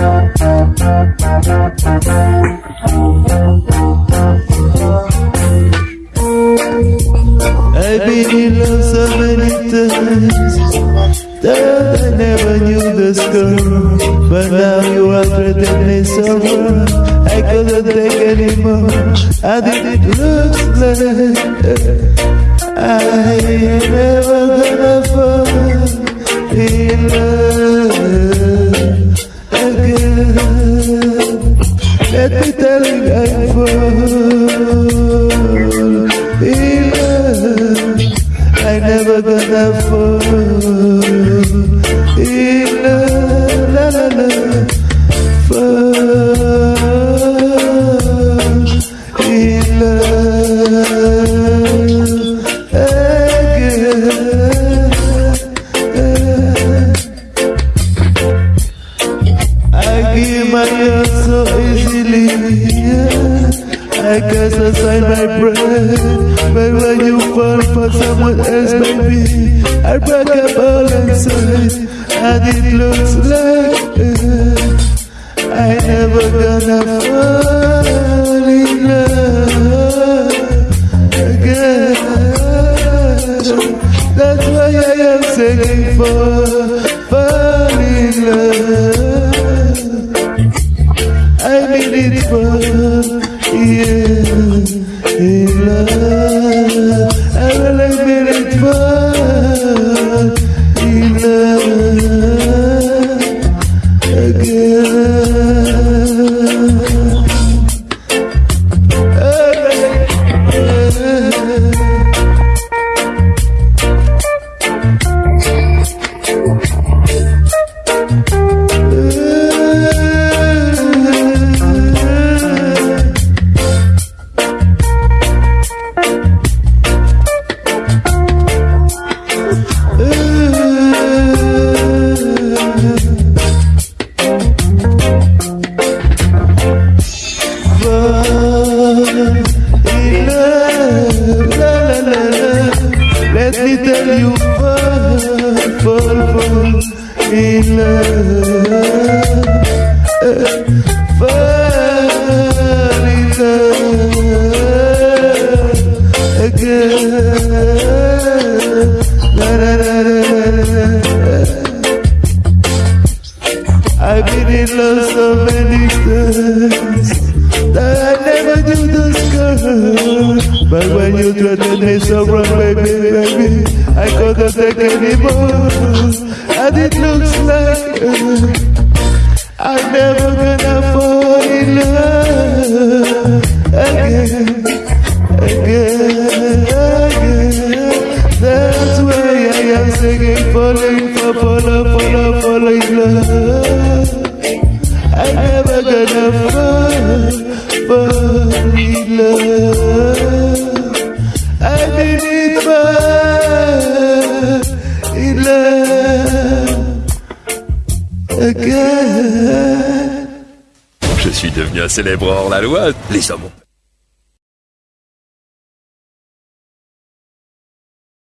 I've been in love so many times that I never knew the score. But now you are treating me so wrong. I couldn't take anymore. And it looks like I ain't never gonna fall in love, la la la, fall in love again. I give my all so easily. I guess I sign my breath. But when you fall for someone else, baby, I break up all inside. And it looks like uh, I never gonna fall in love again. That's why I am singing for fall in love. Love, fall again. I've been in love so many times that I never knew this girl. But when you treated me so wrong, baby, baby, I couldn't take anymore. And it looks like uh, I'm never gonna fall in love again, again, again. That's why I am singing, falling for, follow, follow, in love. I'm never gonna fall Je suis devenu un célèbre hors la loi. Les hommes